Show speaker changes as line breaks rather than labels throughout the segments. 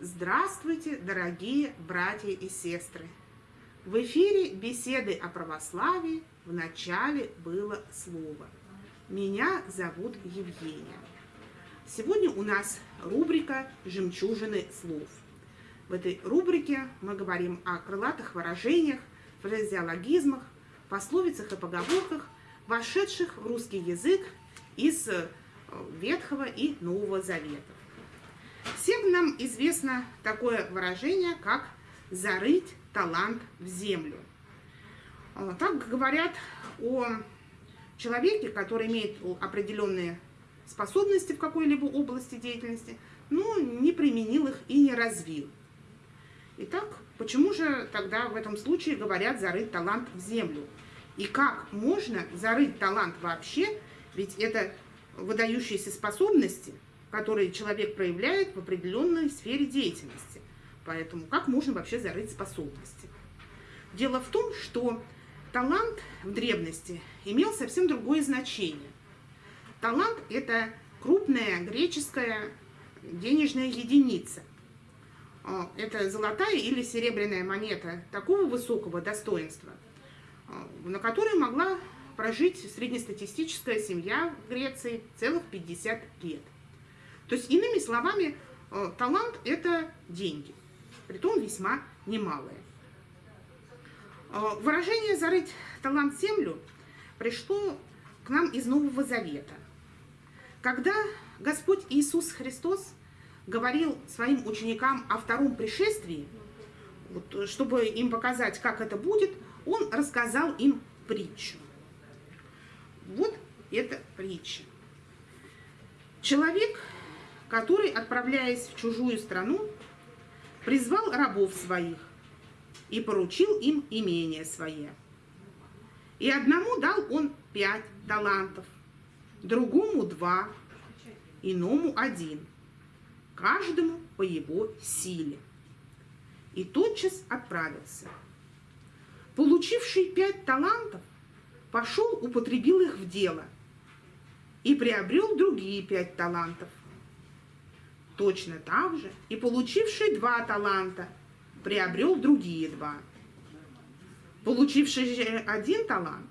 Здравствуйте, дорогие братья и сестры! В эфире беседы о православии в начале было слово. Меня зовут Евгения. Сегодня у нас рубрика «Жемчужины слов». В этой рубрике мы говорим о крылатых выражениях, фразеологизмах, пословицах и поговорках, вошедших в русский язык из э, Ветхого и Нового Завета. Всем нам известно такое выражение, как «зарыть талант в землю». Э, так говорят о человеке, который имеет определенные способности в какой-либо области деятельности, но не применил их и не развил. Итак, почему же тогда в этом случае говорят зарыть талант в землю? И как можно зарыть талант вообще, ведь это выдающиеся способности, которые человек проявляет в определенной сфере деятельности. Поэтому как можно вообще зарыть способности? Дело в том, что талант в древности имел совсем другое значение. Талант – это крупная греческая денежная единица – это золотая или серебряная монета такого высокого достоинства, а, на которой могла прожить среднестатистическая семья в Греции целых 50 лет. То есть, иными словами, а, талант – это деньги, притом весьма немалые. Выражение «зарыть талант землю» пришло к нам из Нового Завета. Когда Господь Иисус Христос говорил своим ученикам о втором пришествии, вот, чтобы им показать, как это будет, он рассказал им притчу. Вот эта притча. Человек, который, отправляясь в чужую страну, призвал рабов своих и поручил им имение свое. И одному дал он пять талантов, другому два, иному один – каждому по его силе. И тотчас отправился. Получивший пять талантов, пошел, употребил их в дело и приобрел другие пять талантов. Точно так же и получивший два таланта приобрел другие два. Получивший один талант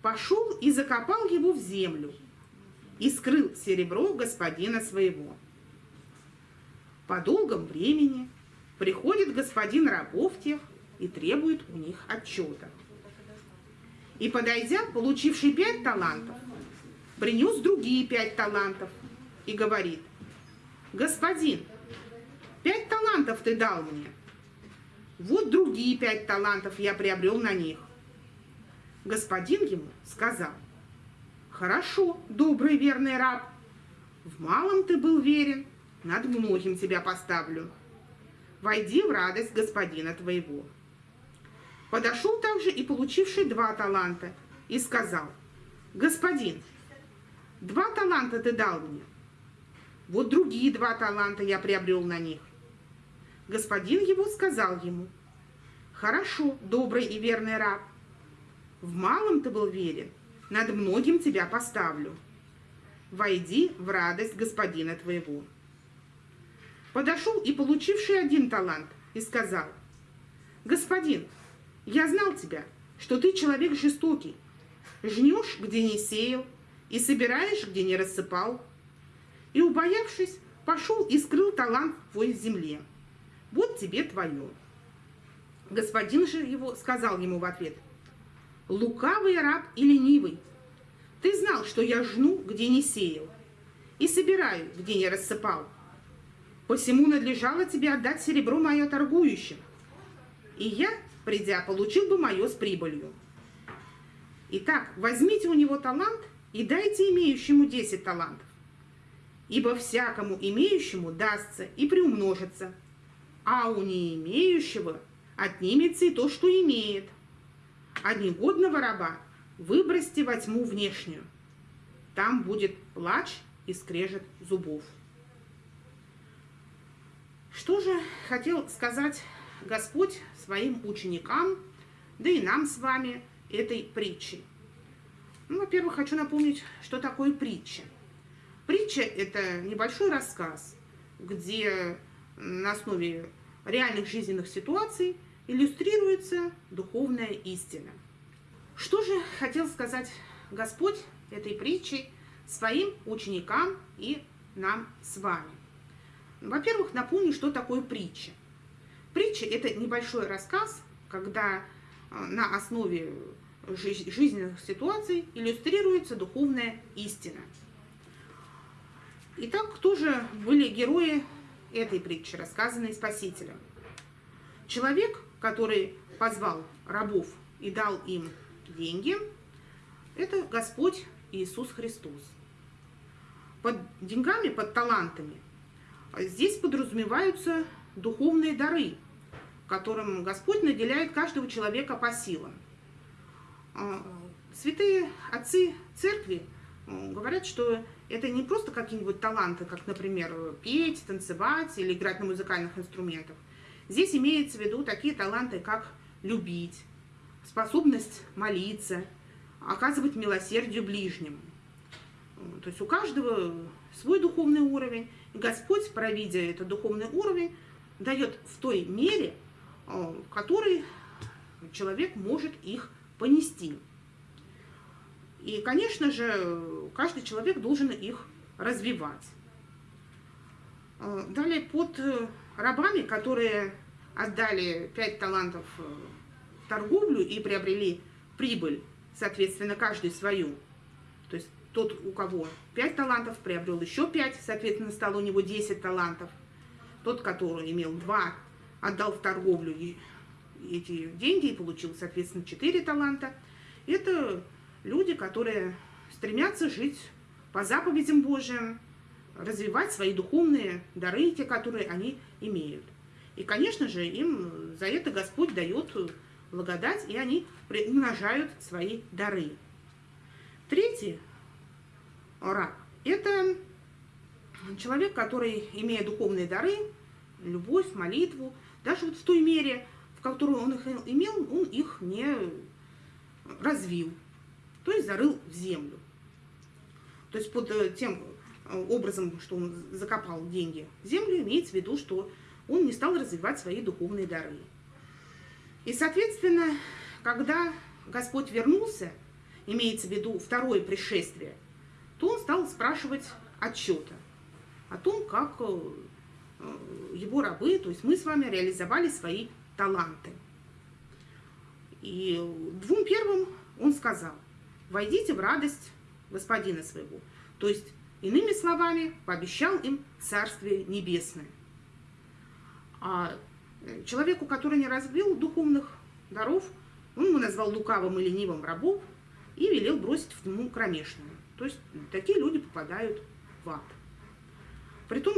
пошел и закопал его в землю и скрыл серебро господина своего. По долгом времени приходит господин рабов тех и требует у них отчета. И, подойдя, получивший пять талантов, принес другие пять талантов и говорит, «Господин, пять талантов ты дал мне, вот другие пять талантов я приобрел на них». Господин ему сказал, «Хорошо, добрый верный раб, в малом ты был верен, над многим тебя поставлю. Войди в радость господина твоего. Подошел также и получивший два таланта, и сказал, «Господин, два таланта ты дал мне, вот другие два таланта я приобрел на них». Господин его сказал ему, «Хорошо, добрый и верный раб, в малом ты был верен, над многим тебя поставлю. Войди в радость господина твоего». Подошел и получивший один талант и сказал, «Господин, я знал тебя, что ты человек жестокий, жнешь, где не сеял, и собираешь, где не рассыпал». И, убоявшись, пошел и скрыл талант твой в земле. Вот тебе твое. Господин же его сказал ему в ответ, «Лукавый раб и ленивый, ты знал, что я жну, где не сеял, и собираю, где не рассыпал. Посему надлежало тебе отдать серебро мое торгующим, и я, придя, получил бы мое с прибылью. Итак, возьмите у него талант и дайте имеющему десять талантов, ибо всякому имеющему дастся и приумножится, а у не имеющего отнимется и то, что имеет. А негодного раба выбросьте во тьму внешнюю. Там будет плач и скрежет зубов. Что же хотел сказать Господь своим ученикам, да и нам с вами, этой притчи? Ну, во-первых, хочу напомнить, что такое притча. Притча – это небольшой рассказ, где на основе реальных жизненных ситуаций иллюстрируется духовная истина. Что же хотел сказать Господь этой притчей своим ученикам и нам с вами? Во-первых, напомню, что такое притча. Притча – это небольшой рассказ, когда э, на основе жизненных ситуаций иллюстрируется духовная истина. Итак, кто же были герои этой притчи, рассказанной Спасителем? Человек, который позвал рабов и дал им деньги, это Господь Иисус Христос. Под деньгами, под талантами здесь подразумеваются духовные дары, которым Господь наделяет каждого человека по силам. А, святые отцы церкви говорят, что это не просто какие-нибудь таланты, как, например, петь, танцевать или играть на музыкальных инструментах. Здесь имеется в виду такие таланты, как любить, способность молиться, оказывать милосердие ближнему. То есть у каждого свой духовный уровень. Господь, провидя этот духовный уровень, дает в той мере, э, в которой человек может их понести. И, конечно же, каждый человек должен их развивать. Э, далее, под рабами, которые отдали пять талантов в торговлю и приобрели прибыль, соответственно, каждый свою. Тот, у кого 5 талантов, приобрел еще 5, соответственно, стало у него 10 талантов. Тот, который имел 2, отдал в торговлю эти деньги и получил, соответственно, 4 таланта. Это люди, которые стремятся жить по заповедям Божьим, развивать свои духовные дары, те, которые они имеют. И, конечно же, им за это Господь дает благодать, и они умножают свои дары. Третий раб – это человек, который, имея духовные дары, любовь, молитву, даже вот в той мере, в которой он их имел, он их не развил, то есть зарыл в землю. То есть под э, тем э, образом, что он закопал деньги в землю, имеется в виду, что он не стал развивать свои духовные дары. И, соответственно, когда Господь вернулся, имеется в виду второе пришествие, то он стал спрашивать отчета о том, как э, его рабы, то есть мы с вами реализовали свои таланты. И двум первым он сказал, войдите в радость господина своего. То есть, иными словами, пообещал им Царствие Небесное. А человеку, который не разбил духовных даров, он ему назвал лукавым и ленивым рабов и велел бросить в тьму кромешную. То есть такие люди попадают в ад. Притом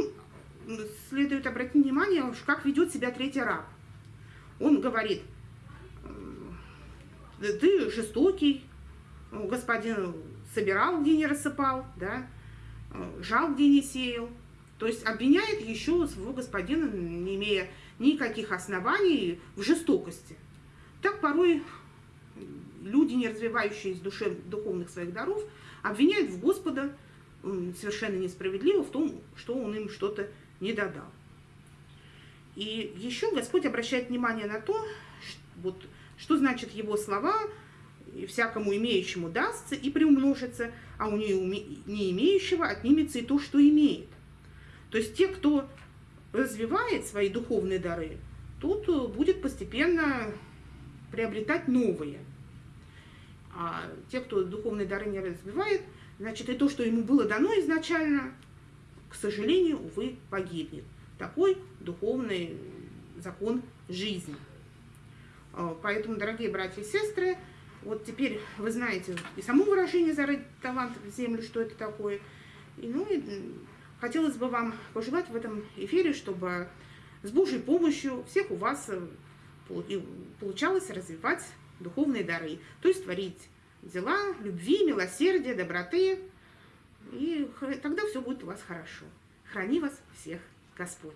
следует обратить внимание, как ведет себя третий раб. Он говорит, ты жестокий, господин собирал, где не рассыпал, да, жал, где не сеял. То есть обвиняет еще своего господина, не имея никаких оснований в жестокости. Так порой люди, не развивающие душев, духовных своих даров, обвиняют в Господа совершенно несправедливо в том, что он им что-то не додал. И еще Господь обращает внимание на то, что, вот, что значит его слова «всякому имеющему дастся и приумножится, а у не имеющего отнимется и то, что имеет». То есть те, кто развивает свои духовные дары, тут э, будет постепенно приобретать новые. А те, кто духовные дары не развивает, значит, и то, что ему было дано изначально, к сожалению, увы, погибнет. Такой духовный закон жизни. А, поэтому, дорогие братья и сестры, вот теперь вы знаете и само выражение «зарыть талант в землю», что это такое. И, ну, и Хотелось бы вам пожелать в этом эфире, чтобы с Божьей помощью всех у вас э, получалось развивать духовные дары, то есть творить дела любви, милосердия, доброты, и тогда все будет у вас хорошо. Храни вас всех Господь.